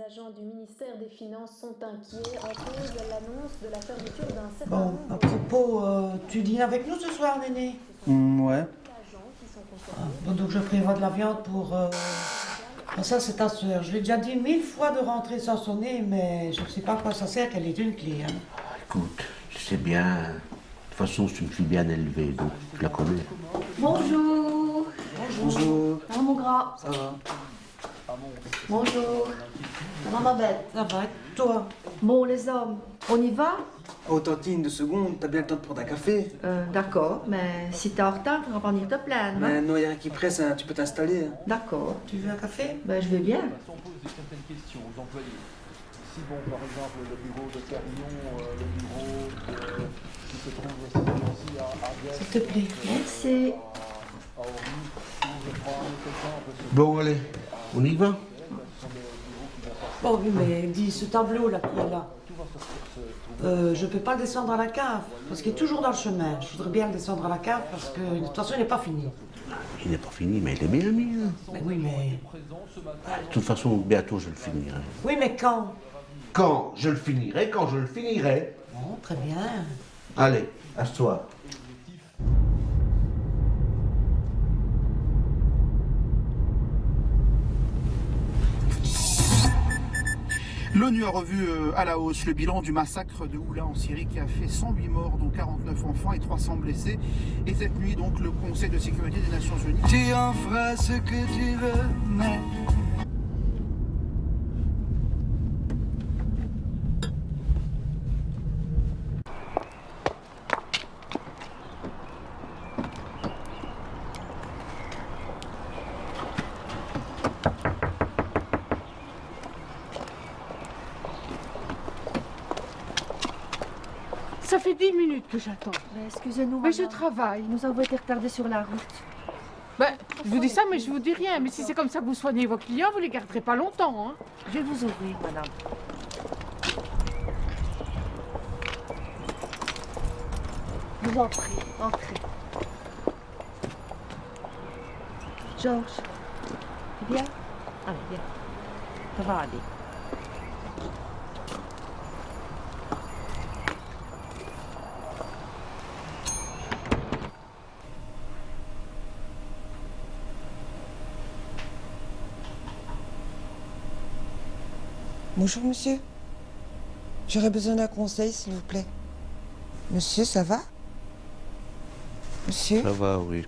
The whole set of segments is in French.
Les agents du ministère des Finances sont inquiets en cause de l'annonce de la fermeture d'un certain Bon, à propos, euh, tu dînes avec nous ce soir, Néné Hmm, ouais. concernés. Bon, donc je prévois de la viande pour... Euh... ah, ça, c'est ta soeur. Je lui ai déjà dit mille fois de rentrer sans sonner, mais je ne sais pas à quoi ça sert qu'elle ait une clé. Hein. Écoute, tu sais bien, de toute façon, c'est une fille bien élevée, donc tu la connais. Bonjour. Bonjour. Ah, mon gras. Ça va? Bonjour. Ça va, ma belle Ça va, et toi Bon, les hommes, on y va Oh, Tantine, deux secondes, t'as bien le temps de prendre un café euh, D'accord, mais si t'es en retard, tu vas pas venir te plaindre. hein Mais non, y a rien qui presse, hein, tu peux t'installer. hein. D'accord. Tu veux un café? Ben, je vais bien. On pose certaines questions aux employés. Si bon, par exemple, le bureau de Carillon, euh, le bureau de- qui se trouve aussi à Argès, S'il te plaît. Merci. à ce Bon, allez, on y va Bon, oui, mais dis, ce tableau-là qui est là, euh, je peux pas le descendre à la cave, parce qu'il est toujours dans le chemin. Je voudrais bien le descendre à la cave, parce que de toute façon, il n'est pas fini. Il n'est pas fini, mais il est bien mis. hein. Mais oui, mais... De toute façon, bientôt, je le finirai. Oui, mais quand? Quand je le finirai, quand je le finirai. Bon, très bien. Allez, assois. L'ONU a revu euh, à la hausse le bilan du massacre de Oula en Syrie qui a fait 108 morts, dont 49 enfants et 300 blessés. Et cette nuit, donc, le Conseil de sécurité des Nations Unies. Tu en feras ce que tu veux, mais Ça fait dix minutes que j'attends. Excusez-nous, Mais je travaille. Nous avons été retardés sur la route. Ben, je vous dis ça, mais je vous dis rien. Mais si c'est comme ça que vous soignez vos clients, vous les garderez pas longtemps. Hein. Je vais vous ouvrir, madame. Vous en prie, entrez. Georges, viens. Allez, viens. Ça va aller. Bonjour monsieur. J'aurais besoin d'un conseil s'il vous plaît. Monsieur, ça va? Monsieur? Ça va, oui.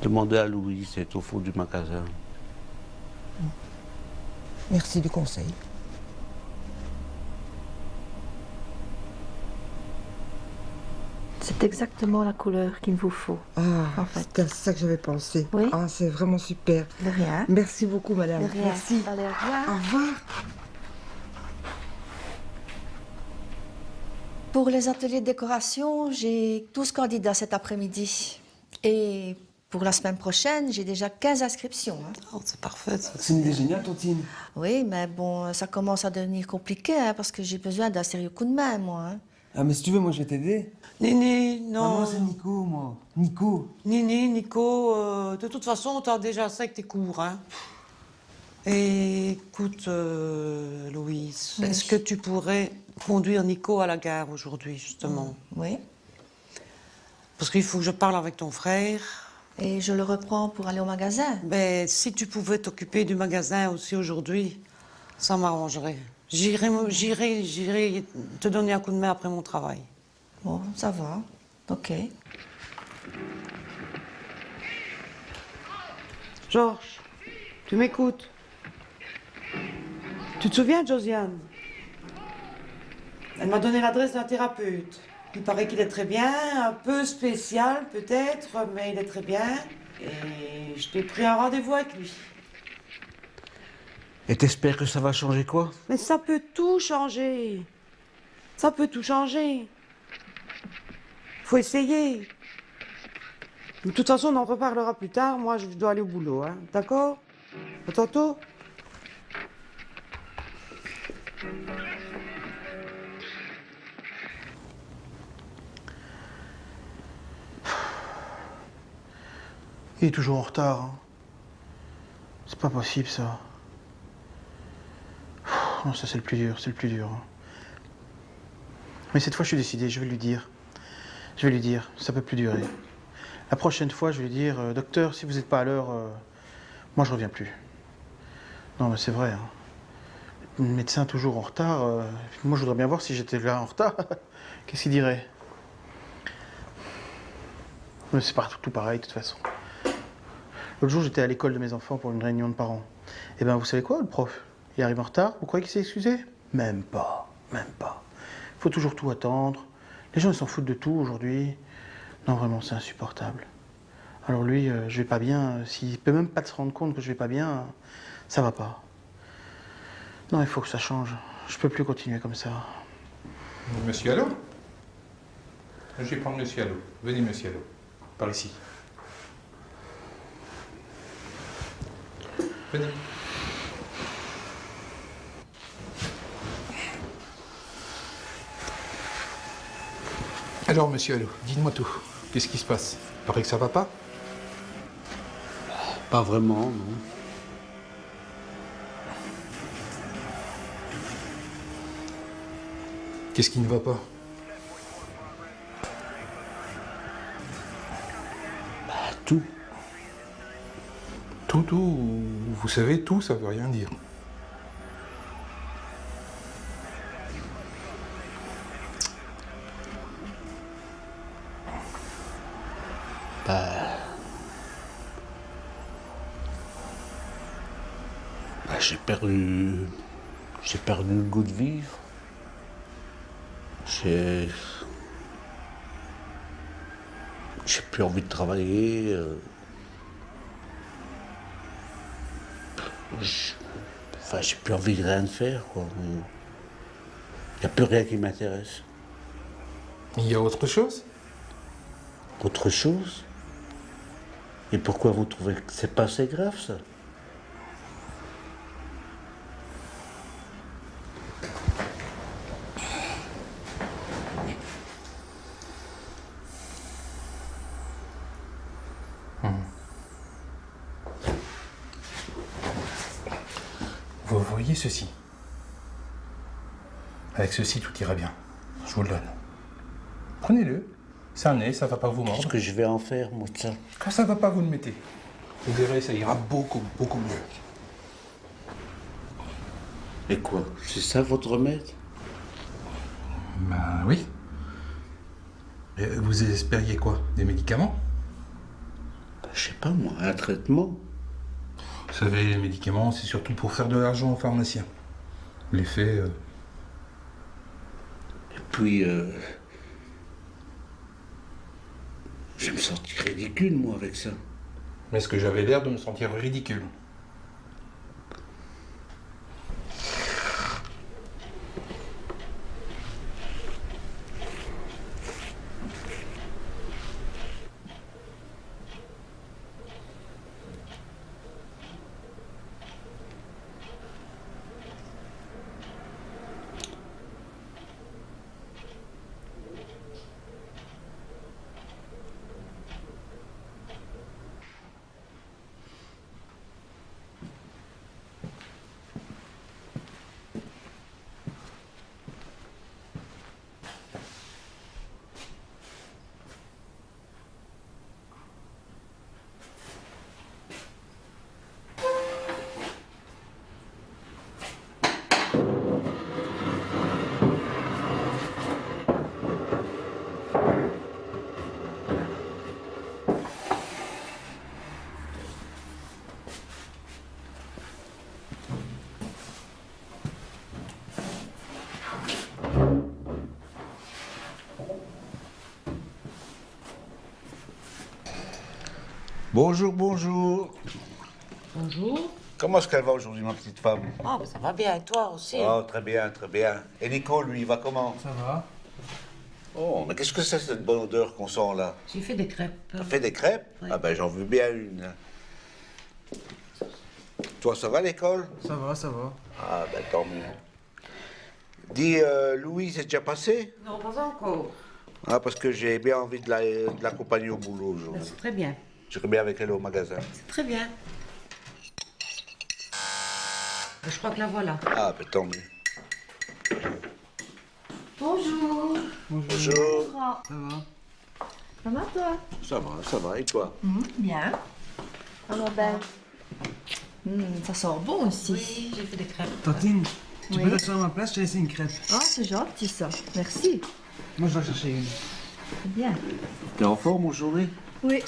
Demandez à Louis, c'est au fond du magasin. Merci du conseil. C'est exactement la couleur qu'il vous faut. Ah, En fait. à ça que j'avais pensé. Oui. Ah, c'est vraiment super. De rien. Merci beaucoup madame. De rien. Merci. Allez, au revoir. Au revoir. Pour les ateliers de décoration, j'ai 12 candidats cet après-midi. Et pour la semaine prochaine, j'ai déjà 15 inscriptions. hein. Oh, c'est parfait. C'est une idée géniale, Tantine. Oui, mais bon, ça commence à devenir compliqué hein, parce que j'ai besoin d'un sérieux coup de main, moi. hein. Ah, mais si tu veux, moi je vais t'aider. Nini, Ah, non. moi c'est Nico, moi. Nico. Nini, Nico, euh, de toute façon, t'as déjà assez avec tes cours, hein. Et écoute, euh, Louise, Oui. est-ce que tu pourrais conduire Nico à la gare aujourd'hui, justement? Oui. Parce qu'il faut que je parle avec ton frère. Et je le reprends pour aller au magasin. Mais si tu pouvais t'occuper du magasin aussi aujourd'hui, ça m'arrangerait. J'irai, j'irai, j'irai te donner un coup de main après mon travail. Bon, ça va. Ok. Georges, tu m'écoutes? Tu te souviens de Josiane? Elle m'a donné l'adresse d'un thérapeute. Il paraît qu'il est très bien, un peu spécial peut-être, mais il est très bien. Et je t'ai pris un rendez-vous avec lui. Et t'espères que ça va changer quoi? Mais ça peut tout changer. Ça peut tout changer. Faut essayer. De toute façon, on en reparlera plus tard. Moi, je dois aller au boulot, hein. D'accord? À tantôt. Il est toujours en retard. hein. C'est pas possible, ça. Non, ça c'est le plus dur, c'est le plus dur. Mais cette fois, je suis décidé, je vais lui dire. Je vais lui dire, ça peut plus durer. La prochaine fois, je vais lui dire, euh, docteur, si vous n'êtes pas à l'heure, euh, moi je reviens plus. Non, mais c'est vrai. hein. Médecin toujours en retard. euh, moi, je voudrais bien voir si j'étais là en retard. Qu'est-ce qu'il dirait? Mais c'est partout tout pareil, de toute façon. L'autre jour, j'étais à l'école de mes enfants pour une réunion de parents. Et ben, vous savez quoi, le prof? Il arrive en retard. Vous croyez qu'il s'est excusé? Même pas, même pas. Il faut toujours tout attendre. Les gens, ils s'en foutent de tout aujourd'hui. Non, vraiment, c'est insupportable. Alors lui, euh, je vais pas bien. S'il peut même pas se rendre compte que je vais pas bien, ça va pas. Non, il faut que ça change. Je peux plus continuer comme ça. Monsieur Allo Je vais prendre Monsieur Allo. Venez, Monsieur Allo. Par ici. Venez. Alors, Monsieur Allo, dites-moi tout. Qu'est-ce qui se passe? Il paraît que ça va pas? Pas vraiment, non. Qu'est-ce qui ne va pas? Tout. Tout, tout. Vous savez, tout, ça veut rien dire. Perdu. J'ai perdu le goût de vivre. J'ai. J'ai plus envie de travailler. euh. J'- Enfin, j'ai plus envie de rien faire, quoi. Il n'y a plus rien qui m'intéresse. Il y a autre chose? Autre chose? Et pourquoi vous trouvez que c'est pas assez grave, ça Vous voyez ceci Avec ceci, tout ira bien. Je vous le donne. Prenez-le. C'est un nez, ça va pas vous mordre. Qu'est-ce que je vais en faire, moi, ça Quand ça va pas, vous le mettez. Vous verrez, ça ira beaucoup, beaucoup mieux. Et quoi C'est ça votre remède? Ben oui. Et vous espériez quoi? Des médicaments? Je sais pas, moi, un traitement. Vous savez, les médicaments, c'est surtout pour faire de l'argent aux pharmaciens. L'effet, euh, Et puis, euh, je me sentir ridicule, moi, avec ça. Mais est-ce que j'avais l'air de me sentir ridicule? Bonjour, bonjour. Bonjour. Comment est-ce qu'elle va aujourd'hui, ma petite femme? Oh, bah, ça va bien, et toi aussi? Oh, très bien, très bien. Et Nico, lui, il va comment? Ça va Oh, mais qu'est-ce que c'est cette bonne odeur qu'on sent là? J'ai fait des crêpes. T'as fait des crêpes? Oui. Ah ben, j'en veux bien une. Toi, ça va l'école Ça va, ça va. Ah ben, tant mieux. Dis, euh, Louis, c'est déjà passé Non, pas encore. Ah, parce que j'ai bien envie de la- de l'accompagner au boulot aujourd'hui. C'est très bien. J'irai bien avec elle au magasin. C'est très bien. Je crois que la voilà. Ah, ben tant mieux. Bonjour. Bonjour. Ça va Ça va toi Ça va, ça va. Et toi Bien. Alors ben. Hmm, ça sent bon aussi. Oui, j'ai fait des crêpes. Tantine, tu Oui. peux t'asseoir à ma place, je t'ai laissé une crêpe. Ah, c'est gentil ça. Merci. Moi, je dois chercher une. C'est bien. T'es en forme aujourd'hui? Oui,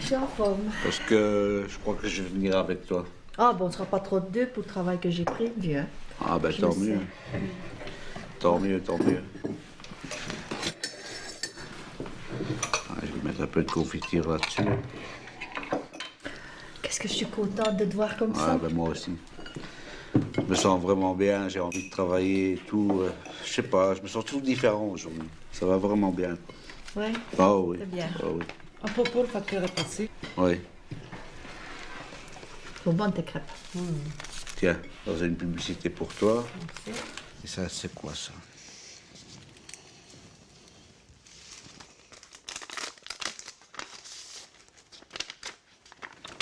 je suis en forme. Parce que je crois que je vais venir avec toi. Ah bon, on ne sera pas trop de deux pour le travail que j'ai pris, Dieu. Ah, ben Je tant mieux. sais. Tant mieux, tant mieux. Ah, je vais mettre un peu de confiture là-dessus. Qu'est-ce que je suis contente de te voir comme ça. Ah, ben moi aussi. Je me sens vraiment bien, j'ai envie de travailler et tout. euh, Je sais pas, je me sens tout différent aujourd'hui. Ça va vraiment bien. Ouais. Ah oui. C'est bien. Ah oui. À propos, le facteur est passé. Oui. Sont bonnes tes crêpes. Tiens, dans une publicité pour toi. Et ça, c'est quoi ça?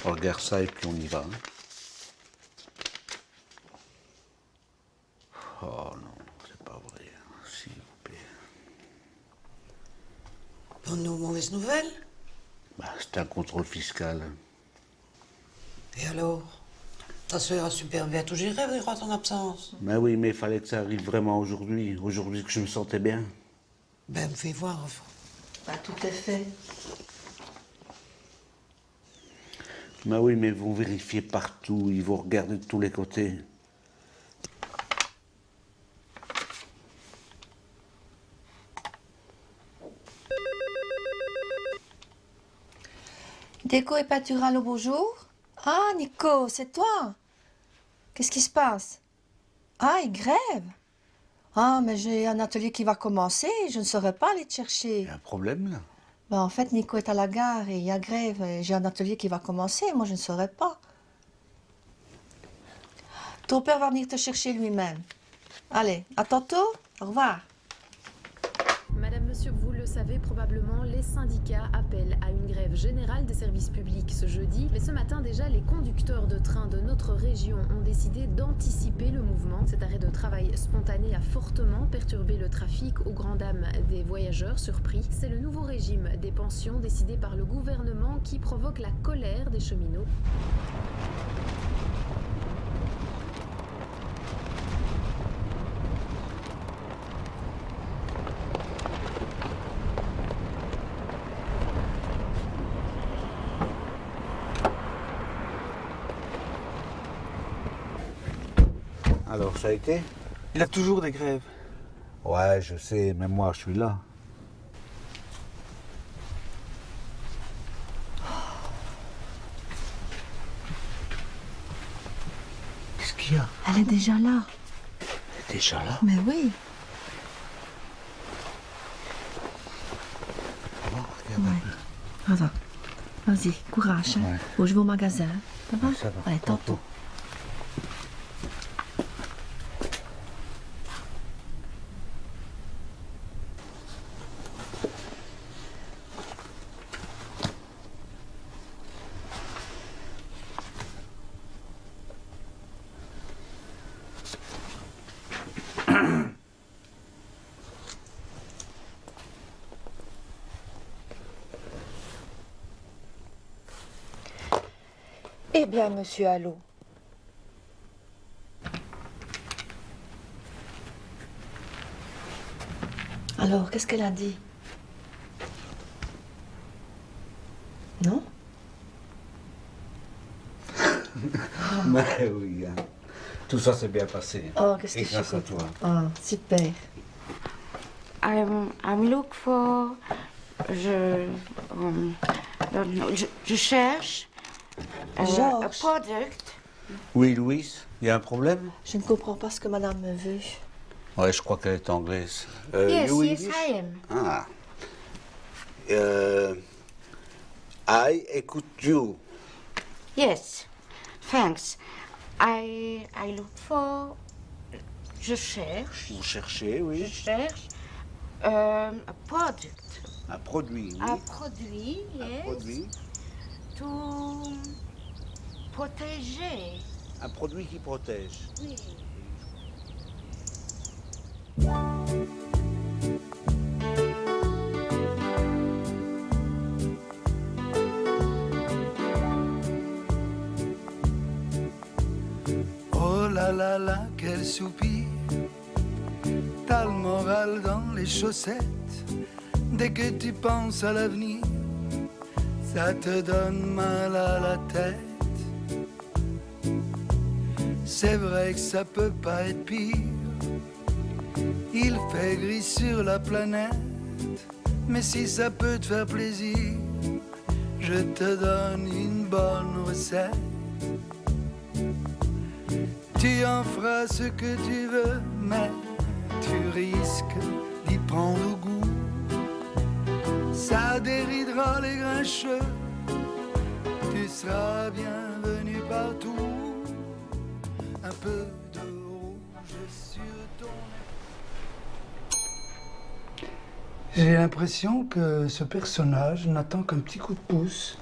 On regarde ça et puis on y va. hein. Oh non, c'est pas vrai. hein, S'il vous plaît. Bonne ou mauvaise nouvelle? Bah, c'est un contrôle fiscal. Et alors? Ta soeur a super bien tout géré durant ton absence? Mais oui, mais il fallait que ça arrive vraiment aujourd'hui. Aujourd'hui que je me sentais bien. Ben, me fais voir. enfin. Bah, tout est fait. Mais oui, mais ils vont vérifier partout, ils vont regarder de tous les côtés. Déco et pâtural au bonjour Ah, Nico, c'est toi Qu'est-ce qui se passe? Ah, il grève Ah, mais j'ai un atelier qui va commencer, je ne saurais pas aller te chercher. Un problème là Ben, en fait, Nico est à la gare et il y a grève. et J'ai un atelier qui va commencer, moi je ne saurais pas. Ton père va venir te chercher lui-même. Allez, à tantôt, au revoir. Madame, Monsieur, vous le savez probablement, les syndicats appellent à une générale des services publics ce jeudi. Mais ce matin déjà, les conducteurs de train de notre région ont décidé d'anticiper le mouvement. Cet arrêt de travail spontané a fortement perturbé le trafic aux grandes dames des voyageurs surpris. C'est le nouveau régime des pensions décidé par le gouvernement qui provoque la colère des cheminots. Alors, ça a été Il a toujours des grèves. Ouais, je sais, mais moi, je suis là. Qu'est-ce qu'il y a? Elle est déjà là. Déjà là? Mais oui. Ouais. Attends. Vas-y, courage. Hein. Bon, je vais au magasin. Ça va? Ça va, Allez, tantôt. Eh bien, monsieur Allot. Alors, qu'est-ce qu'elle a dit? Non? Mais oui, hein. tout ça s'est bien passé. Oh, qu'est-ce que grâce à toi. Oh, super. I'm, I'm look for. Je, um, je, je cherche euh, un Georges. product. Oui, Louise, il y a un problème? Je ne comprends pas ce que madame me veut. Ouais, je crois qu'elle est anglaise. Euh, yes, you yes, I am. Ah. Euh, I écoute you. Yes, thanks. I, I look for. Je cherche. Vous cherchez, oui. Je cherche euh, un product. Un produit, oui. Un produit, Un yes. produit. To protéger Un produit qui protège. Oh là là là, quel soupir. T'as le moral dans les chaussettes. Dès que tu penses à l'avenir, ça te donne mal à la tête. C'est vrai que ça peut pas être pire. Il fait gris sur la planète. Mais si ça peut te faire plaisir, je te donne une bonne recette. Tu en feras ce que tu veux, mais tu risques d'y prendre goût. Ça déridera les grincheux, tu seras bienvenu partout. Un peu de rouge sur ton J'ai l'impression que ce personnage n'attend qu'un petit coup de pouce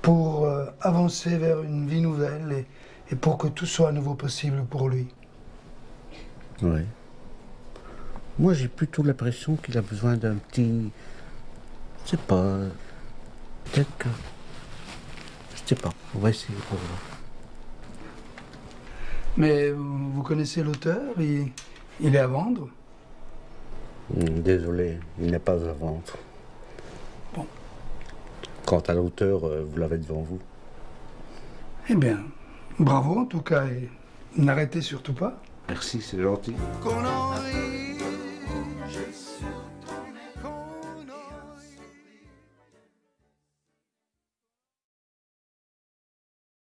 pour euh, avancer vers une vie nouvelle et, et pour que tout soit à nouveau possible pour lui. Oui. Moi, j'ai plutôt l'impression qu'il a besoin d'un petit. Je sais pas. Peut-être que. Je sais pas. On va essayer pour voir. Mais vous connaissez l'auteur il, il est à vendre Hmm, Désolé, il n'est pas à vendre. Bon. Quant à l'auteur, euh, vous l'avez devant vous. Eh bien, bravo en tout cas et n'arrêtez surtout pas. Merci, c'est gentil. Qu'on